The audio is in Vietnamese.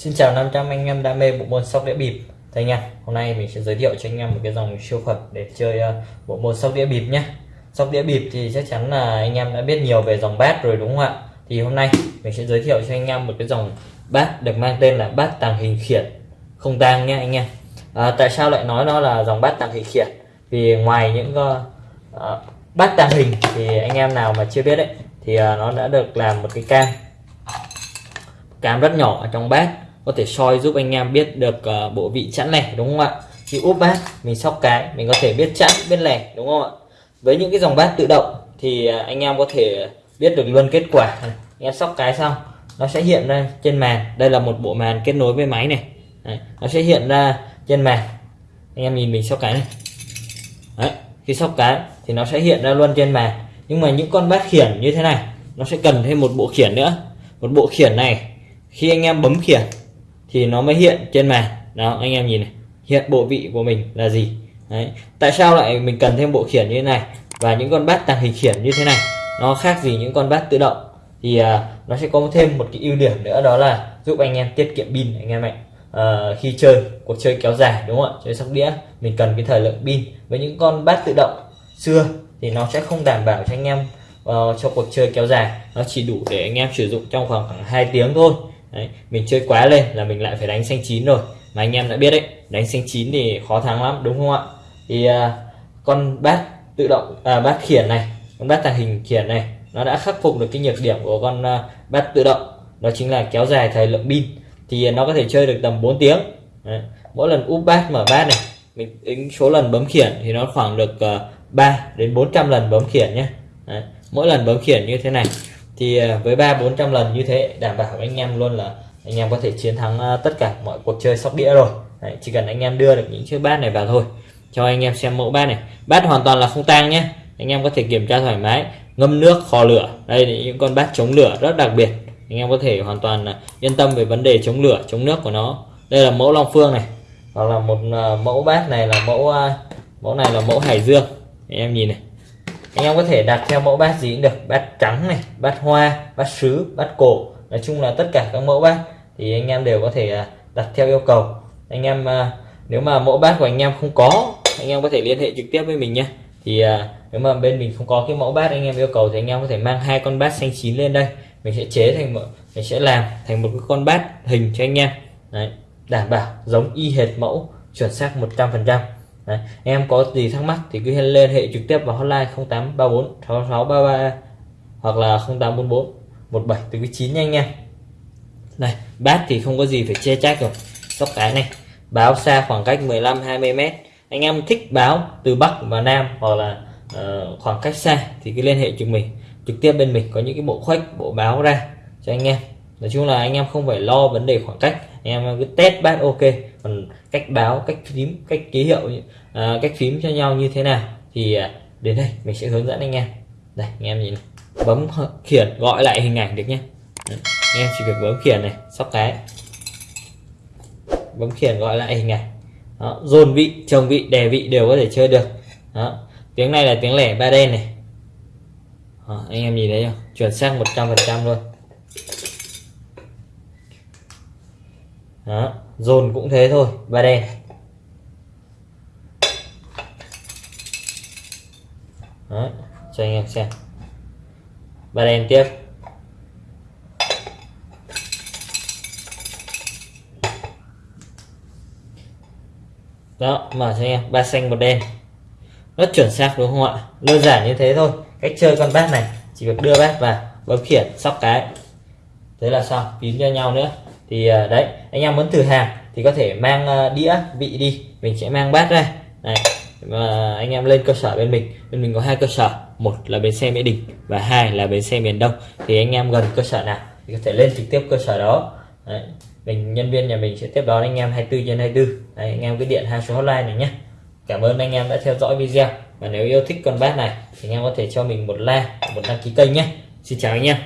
Xin chào 500 anh em đam mê bộ môn sóc đĩa bịp. Thưa nha hôm nay mình sẽ giới thiệu cho anh em một cái dòng siêu phẩm để chơi ờ, bộ môn sóc đĩa bịp nhé. Sóc đĩa bịp thì chắc chắn là anh em đã biết nhiều về dòng bát rồi đúng không ạ? Thì hôm nay mình sẽ giới thiệu cho anh em một cái dòng bát được mang tên là bát tàng hình khiển. Không tang nhé anh em. À, Tại sao lại nói nó là dòng bát tàng hình khiển? Vì ngoài những uh, uh, bát tàng hình thì anh em nào mà chưa biết đấy thì uh, nó đã được làm một cái cam cam rất nhỏ ở trong bát có thể soi giúp anh em biết được uh, bộ vị chẵn lẻ đúng không ạ? Khi úp bát mình sóc cái mình có thể biết chẵn biết lẻ đúng không ạ? Với những cái dòng bát tự động thì ờ, anh em có thể biết được luôn kết quả. Anh em sóc cái xong nó sẽ hiện ra trên màn. Đây là một bộ màn kết nối với máy này. Đấy, nó sẽ hiện ra trên màn. Anh em nhìn mình sóc cái này. Đấy, khi sóc cái thì nó sẽ hiện ra luôn trên màn. Nhưng mà những con bát khiển như thế này nó sẽ cần thêm một bộ khiển nữa. Một bộ khiển này khi anh em bấm khiển thì nó mới hiện trên màn. Đó anh em nhìn này. Hiện bộ vị của mình là gì? Đấy. tại sao lại mình cần thêm bộ khiển như thế này? Và những con bát tàng hình khiển như thế này nó khác gì những con bát tự động? Thì à, nó sẽ có thêm một cái ưu điểm nữa đó là giúp anh em tiết kiệm pin anh em ạ. À, khi chơi cuộc chơi kéo dài đúng không ạ? Chơi sóc đĩa mình cần cái thời lượng pin. Với những con bát tự động xưa thì nó sẽ không đảm bảo cho anh em uh, cho cuộc chơi kéo dài. Nó chỉ đủ để anh em sử dụng trong khoảng khoảng 2 tiếng thôi đấy, mình chơi quá lên là mình lại phải đánh xanh chín rồi. Mà anh em đã biết đấy đánh xanh chín thì khó thắng lắm đúng không ạ? Thì uh, con bát tự động à, bát khiển này con bát tàng hình khiển này nó đã khắc phục được cái nhược điểm của con uh, bát tự động. Đó chính là kéo dài thời lượng pin. Thì nó có thể chơi được tầm 4 tiếng. Đấy. mỗi lần úp bát mở bát này mình tính số lần bấm khiển thì nó khoảng được à, uh, 3 đến 400 lần bấm khiển nhé. Đấy. mỗi lần bấm khiển như thế này thì à, với ba 400 lần như thế, đảm bảo anh em luôn là anh em có thể chiến thắng à, tất cả mọi cuộc chơi sóc đĩa rồi. Đấy. chỉ cần anh em đưa được những chiếc bát này vào thôi. Cho anh em xem mẫu bát này. Bát hoàn toàn là không tang nhé. Anh em có thể kiểm tra thoải mái, ngâm nước, kho lửa. Đây là những con bát chống lửa rất đặc biệt. Anh em có thể hoàn toàn à, yên tâm về vấn đề chống lửa, chống nước của nó. Đây là mẫu long phương này. Hoặc là một mẫu bát này là mẫu mẫu này là mẫu hải dương. Anh em nhìn này anh em có thể đặt theo mẫu bát gì cũng được. Bát trắng này, bát hoa, bát sứ, bát cổ. Nói chung là tất cả các mẫu bát thì anh em đều có thể à, đặt theo yêu cầu. Anh em à, nếu mà mẫu bát của anh em không có, anh em có thể liên hệ trực tiếp với mình nhé. Thì à, nếu mà bên mình không có cái mẫu bát anh em yêu cầu thì anh em có thể mang hai con bát xanh chín lên đây. Mình sẽ chế thành một, mình sẽ làm thành một cái con bát hình cho anh em. Đấy, đảm bảo giống y hệt mẫu chuẩn xác 100% Đấy. em có gì thắc mắc thì cứ liên hệ trực tiếp vào hotline 0834 6633 hoặc là 0844 17 từ 9 nha anh em. Này bát thì không có gì phải che trách rồi. Sóc cái này báo xa khoảng cách 15 20 mét. Anh em thích báo từ Bắc và Nam hoặc là uh, khoảng cách xa thì cứ liên hệ trực mình trực tiếp bên mình có những cái bộ khoách bộ báo ra cho anh em. Nói chung là anh em không phải lo vấn đề khoảng cách em ờ, cứ test bát ok. Còn cách báo cách phím cách ký hiệu à, cách phím cho nhau như thế nào thì ờ, đến đây mình sẽ hướng dẫn anh em. Đây anh em nhìn bấm khiển gọi lại hình ảnh được nhé Đấy, anh em chỉ việc bấm khiển này sóc cái. Bấm khiển gọi lại hình ảnh. Đó, dồn vị trồng vị đè vị đều có thể chơi được. Đó. tiếng này là tiếng lẻ ba đen này. Đó, anh em nhìn thấy không? Chuẩn xác 100% luôn. Đó dồn cũng thế thôi ba đen. Đó, cho anh em xem. Ba đen tiếp. Đó mở cho anh em ba xanh một đen. Rất chuẩn xác đúng không ạ? Đơn giản như thế thôi cách chơi con bát này chỉ việc đưa bát vào bấm khiển sóc cái. Thế là xong kín cho nhau nữa thì à, đấy anh em muốn thử hàng thì có thể mang à, đĩa vị đi mình sẽ mang bát ra. Này và anh em lên cơ sở bên mình. Bên mình có hai cơ sở một là bến xe mỹ đình và hai là bến xe miền đông. Thì anh em gần cơ sở nào thì có thể lên trực tiếp cơ sở đó. Đấy. mình nhân viên nhà mình sẽ tiếp đón anh em 24 trên 24 đấy, anh em cứ điện hai số hotline này nhé cảm ơn anh em đã theo dõi video. Và nếu yêu thích con bát này thì anh em có thể cho mình một like một đăng ký kênh nhé xin chào anh em.